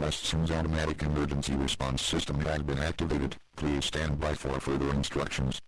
Westson's automatic emergency response system has been activated. Please stand by for further instructions.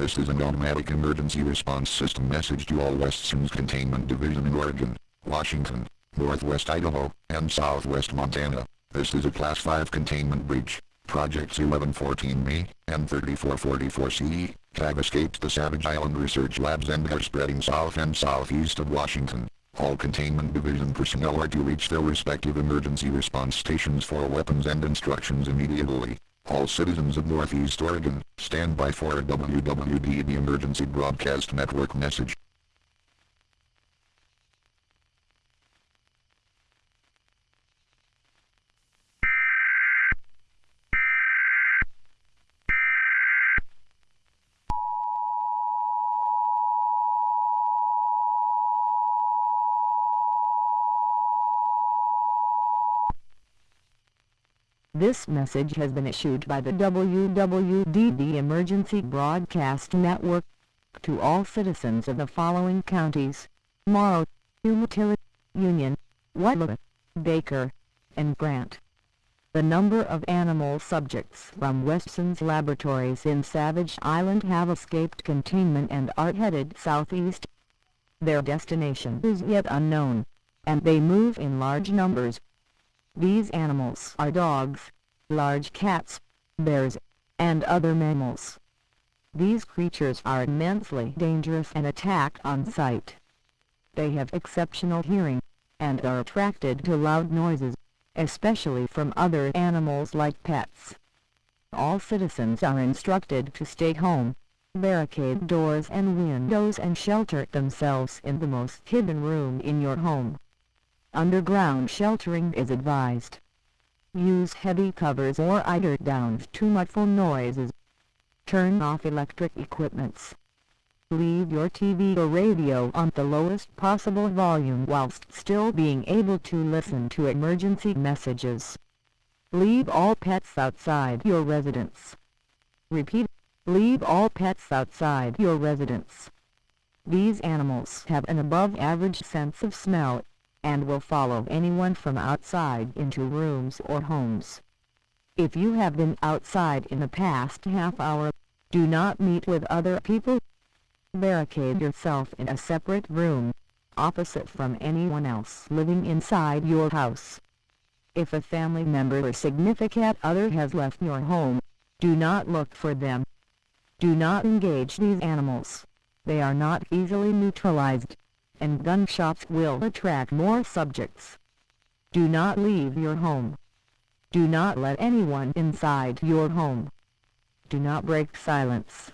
This is an automatic emergency response system message to all Westson's Containment Division in Oregon, Washington, Northwest Idaho, and Southwest Montana. This is a Class 5 containment breach. Projects 1114 and 3444 CE have escaped the Savage Island Research Labs and are spreading south and southeast of Washington. All Containment Division personnel are to reach their respective emergency response stations for weapons and instructions immediately. All citizens of Northeast Oregon, stand by for a WWD Emergency Broadcast Network message. This message has been issued by the WWDD Emergency Broadcast Network to all citizens of the following counties, Morrow, Umatilla, Union, Whately, Baker, and Grant. The number of animal subjects from Westson's laboratories in Savage Island have escaped containment and are headed southeast. Their destination is yet unknown, and they move in large numbers. These animals are dogs, large cats, bears, and other mammals. These creatures are immensely dangerous and attack on sight. They have exceptional hearing, and are attracted to loud noises, especially from other animals like pets. All citizens are instructed to stay home, barricade doors and windows and shelter themselves in the most hidden room in your home. Underground sheltering is advised. Use heavy covers or eider-downs to muffle noises. Turn off electric equipments. Leave your TV or radio on the lowest possible volume whilst still being able to listen to emergency messages. Leave all pets outside your residence. Repeat, leave all pets outside your residence. These animals have an above average sense of smell and will follow anyone from outside into rooms or homes. If you have been outside in the past half hour, do not meet with other people. Barricade yourself in a separate room, opposite from anyone else living inside your house. If a family member or significant other has left your home, do not look for them. Do not engage these animals. They are not easily neutralized and gunshots will attract more subjects. Do not leave your home. Do not let anyone inside your home. Do not break silence.